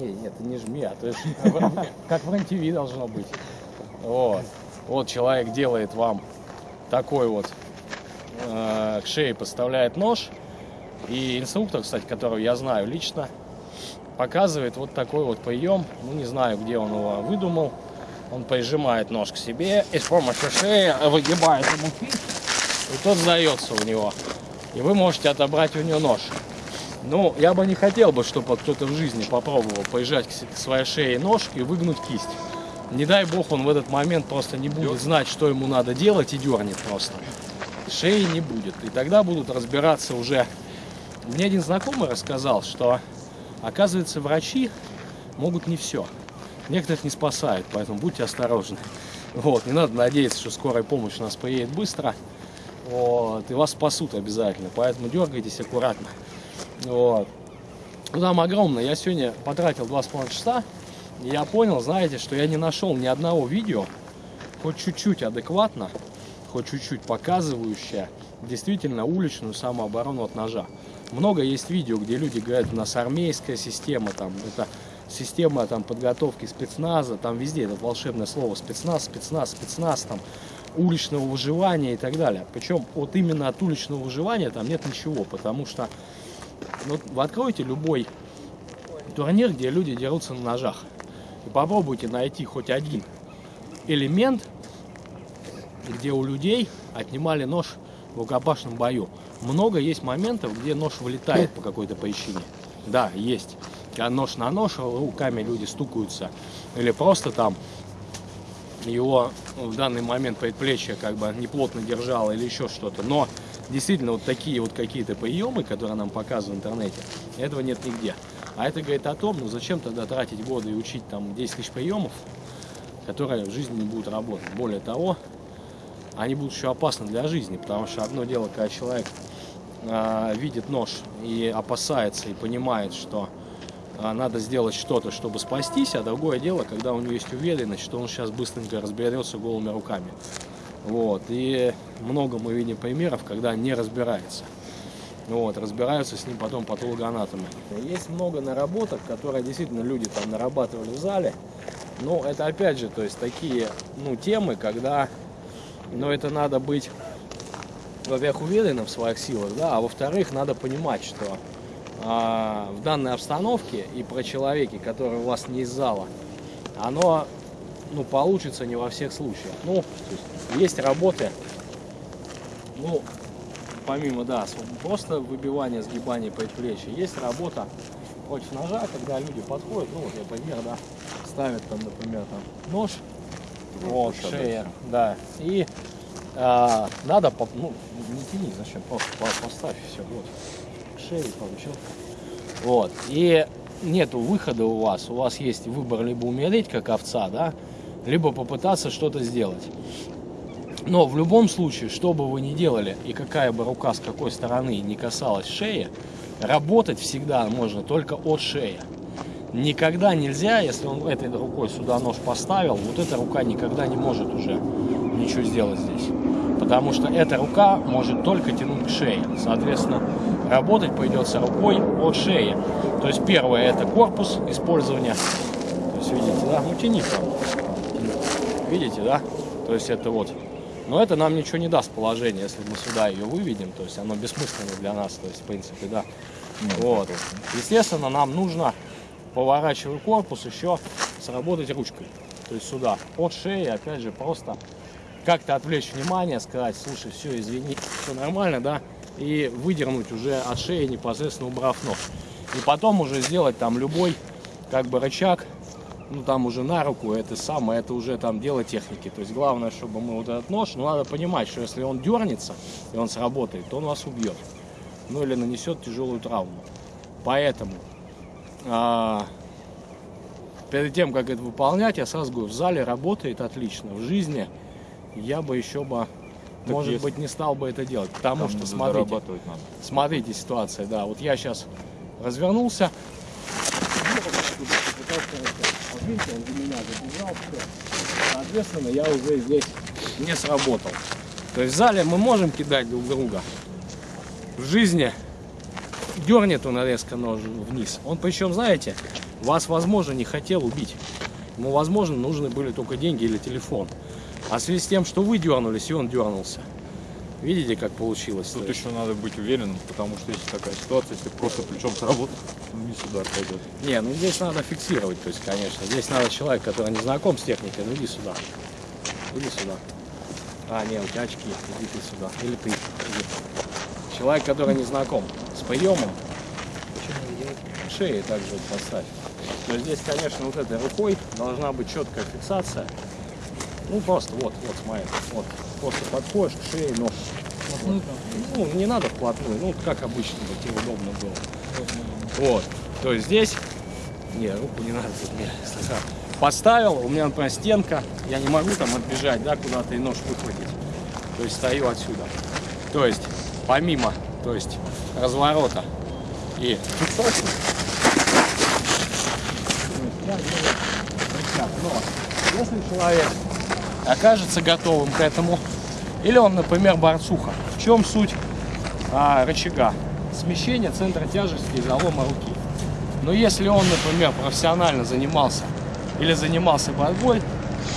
Не, нет, это не жми, а то есть как в РЕН-ТВ должно быть. Вот. Вот человек делает вам такой вот э, к шее поставляет нож. И инструктор, кстати, которого я знаю лично, показывает вот такой вот прием. Ну, не знаю, где он его выдумал. Он прижимает нож к себе и с помощью шеи выгибает ему и тот сдается у него. И вы можете отобрать у него нож. Ну, я бы не хотел бы, чтобы кто-то в жизни попробовал поезжать к своей шее нож и выгнуть кисть. Не дай бог, он в этот момент просто не будет знать, что ему надо делать и дернет просто. Шеи не будет. И тогда будут разбираться уже... Мне один знакомый рассказал, что, оказывается, врачи могут не все. Некоторых не спасают, поэтому будьте осторожны. Вот, не надо надеяться, что скорая помощь у нас приедет быстро. Вот, и вас спасут обязательно, поэтому дергайтесь аккуратно. Вот. Ну, там огромно. Я сегодня потратил два с половиной часа, и я понял, знаете, что я не нашел ни одного видео, хоть чуть-чуть адекватно, хоть чуть-чуть показывающее действительно уличную самооборону от ножа. Много есть видео, где люди говорят, у нас армейская система, там, это система там, подготовки спецназа, там везде это волшебное слово спецназ, спецназ, спецназ, там, уличного выживания и так далее. Причем вот именно от уличного выживания там нет ничего, потому что ну, вы откроете любой турнир, где люди дерутся на ножах, и попробуйте найти хоть один элемент, где у людей отнимали нож в рукопашном бою. Много есть моментов, где нож вылетает по какой-то причине. Да, есть. Когда нож на нож, руками люди стукаются. Или просто там его в данный момент предплечье как бы неплотно держало или еще что-то. Но действительно вот такие вот какие-то приемы, которые нам показывают в интернете, этого нет нигде. А это говорит о том, ну зачем тогда тратить годы и учить там 10 тысяч приемов, которые в жизни не будут работать. Более того, они будут еще опасны для жизни, потому что одно дело, когда человек э, видит нож и опасается, и понимает, что надо сделать что-то, чтобы спастись, а другое дело, когда у него есть уверенность, что он сейчас быстренько разберется голыми руками. Вот. И много мы видим примеров, когда не разбирается. Вот, разбираются с ним потом патологоанатомы. Есть много наработок, которые действительно люди там нарабатывали в зале. Но это опять же, то есть такие ну, темы, когда ну, это надо быть, во-первых, уверенным в своих силах, да, а во-вторых, надо понимать, что а, в данной обстановке и про человеке, который у вас не из зала, оно ну, получится не во всех случаях. Ну, есть, работы, ну, помимо, да, просто выбивания, сгибания предплечья, есть работа против ножа, когда люди подходят, ну, вот я пример, да, ставят там, например, там нож, ну, вот, шея, да, и а, надо, ну, не тяни, зачем, просто поставь, все, вот, шею получил, вот, и нету выхода у вас, у вас есть выбор либо умереть, как овца, да, либо попытаться что-то сделать. Но в любом случае, что бы вы ни делали, и какая бы рука с какой стороны не касалась шеи, работать всегда можно только от шеи. Никогда нельзя, если он этой рукой сюда нож поставил, вот эта рука никогда не может уже ничего сделать здесь. Потому что эта рука может только тянуть к шее. Соответственно, работать придется рукой от шеи. То есть первое это корпус использования. То есть видите, да, ну тяни Видите, да? То есть это вот но это нам ничего не даст положение, если мы сюда ее выведем, то есть оно бессмысленно для нас, то есть в принципе, да. Ну, вот. Естественно, нам нужно, поворачивая корпус, еще сработать ручкой, то есть сюда, от шеи, опять же, просто как-то отвлечь внимание, сказать, слушай, все, извини, все нормально, да, и выдернуть уже от шеи, непосредственно убрав нож. И потом уже сделать там любой, как бы, рычаг, ну там уже на руку, это самое, это уже там дело техники. То есть главное, чтобы мы вот этот нож, ну надо понимать, что если он дернется и он сработает, то он вас убьет. Ну или нанесет тяжелую травму. Поэтому а, перед тем, как это выполнять, я сразу говорю, в зале работает отлично. В жизни я бы еще бы, так может есть. быть, не стал бы это делать. Потому Там что, смотрите, надо. смотрите ситуация, да. Вот я сейчас развернулся, видите, он за меня забежал, все. Соответственно, я уже здесь не сработал. То есть в зале мы можем кидать друг друга. В жизни дернет он резко нож вниз. Он причем, знаете, вас, возможно, не хотел убить. Ему, возможно, нужны были только деньги или телефон. А в связи с тем, что вы дернулись, и он дернулся. Видите, как получилось? Тут еще надо быть уверенным, потому что если такая ситуация, если просто плечом сработать, вниз удар пойдет. Не, ну здесь надо фиксировать, то есть, конечно. Здесь надо человек, который не знаком с техникой, ну иди сюда. Иди сюда. А, не, у тебя очки, иди ты сюда. Или ты. Иди. Человек, который не знаком с приемом, шеи также вот поставь. Но здесь, конечно, вот этой рукой должна быть четкая фиксация. Ну, просто вот, вот, смотри, вот. Просто подходишь к шее, нож. Ну, не надо вплотную, ну, как обычно, вот тебе удобно было. Вот. То есть здесь... Не, руку не надо тут мне слегка. Поставил, у меня, например, стенка, я не могу там отбежать, да, куда-то и нож выхватить. То есть стою отсюда. То есть, помимо, то есть, разворота и. Но если человек окажется готовым к этому, или он, например, борцуха, в чем суть а, рычага? Смещение центра тяжести и залома руки. Но если он, например, профессионально занимался или занимался борьбой,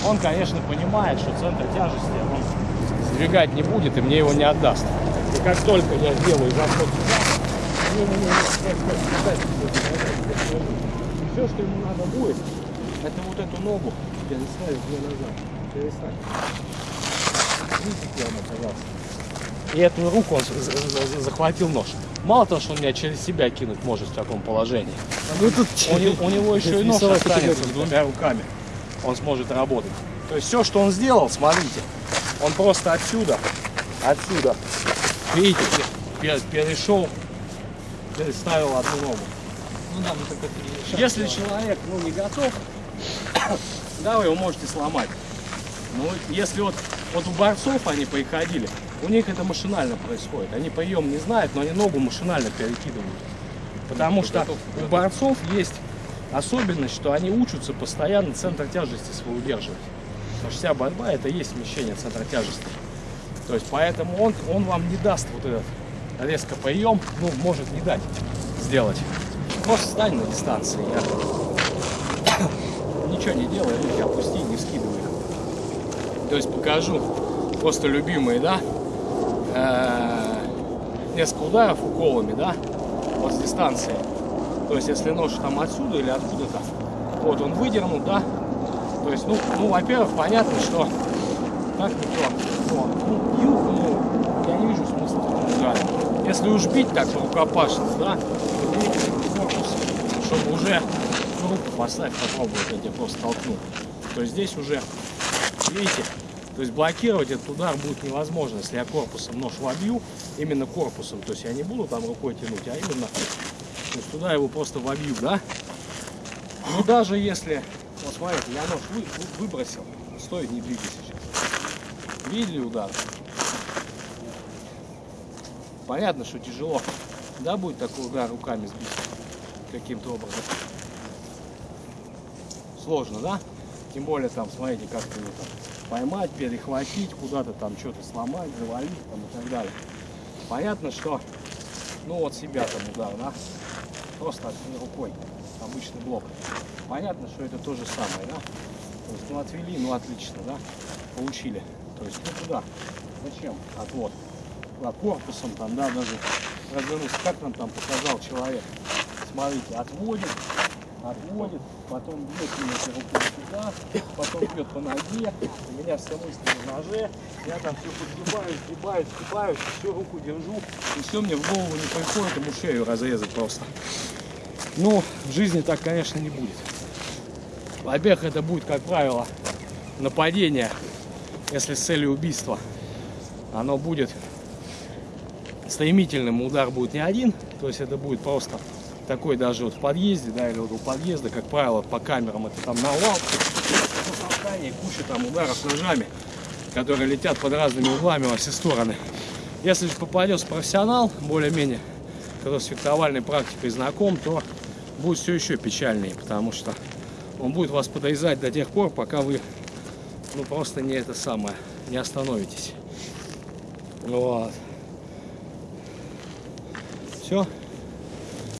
он, конечно, понимает, что центр тяжести он сдвигать не будет и мне его не отдаст. И как только я делаю заход не все, что ему надо будет, это вот эту ногу переставить мне назад. Прямо, пожалуйста. И эту руку он за- за- за- захватил нож. Мало того, что он меня через себя кинуть может в таком положении. Ну тут У, у него еще и нож останется с двумя руками. Он сможет работать. То есть все, что он сделал, смотрите, он просто отсюда, отсюда, видите, пе- перешел, переставил одну ногу. Ну да, мы только Если человек ну, не готов, да, вы его можете сломать. Но если вот, вот у борцов они приходили, у них это машинально происходит. Они прием не знают, но они ногу машинально перекидывают. Потому что у борцов есть особенность, что они учатся постоянно центр тяжести свой удерживать. Потому что вся борьба это и есть смещение центра тяжести. То есть поэтому он, он вам не даст вот этот резко прием, ну, может не дать сделать. Просто стань на дистанции. Я ничего не делай, руки опусти, не скидывай. То есть покажу. Просто любимые, да, э, несколько ударов уколами, да, вот с дистанции. То есть если нож там отсюда или откуда-то, вот он выдернул, да, то есть, ну, ну во-первых, понятно, что так никто, ну, ну, ну, я не вижу смысла ударе. Если уж бить так рукопашно, да, то бей корпус, чтобы уже ну, руку поставь, попробуй, вот я тебе просто толкну. То есть здесь уже, видите, то есть блокировать этот удар будет невозможно, если я корпусом нож вобью, именно корпусом, то есть я не буду там рукой тянуть, а именно, то есть туда его просто вобью, да. Ну даже если, вот смотрите, я нож вы- вы- выбросил, стой, не двигайся сейчас. Видели удар? Понятно, что тяжело. Да, будет такой удар руками сбить каким-то образом. Сложно, да? Тем более там, смотрите, как-то его там поймать, перехватить, куда-то там что-то сломать, завалить там и так далее. Понятно, что, ну вот себя там удар, да? Просто рукой, обычный блок. Понятно, что это то же самое, да? То есть, ну отвели, ну отлично, да? Получили. То есть, ну куда? Зачем? Отвод. Куда? Корпусом там, да, даже развернулся. Как нам там показал человек? Смотрите, отводит, отводит, потом бьет меня рукой сюда, потом бьет по ноге, у меня все мысли на ноже, я там все подгибаюсь, сгибаюсь, сгибаюсь, всю руку держу, и все мне в голову не приходит, ему шею разрезать просто. Ну, в жизни так, конечно, не будет. Во-первых, это будет, как правило, нападение, если с целью убийства. Оно будет стремительным, удар будет не один, то есть это будет просто такой даже вот в подъезде, да, или вот у подъезда, как правило, по камерам это там навал, куча там ударов ножами, которые летят под разными углами во все стороны. Если же попадется профессионал, более-менее, который с фехтовальной практикой знаком, то будет все еще печальнее, потому что он будет вас подрезать до тех пор, пока вы ну просто не это самое, не остановитесь. Вот. Все.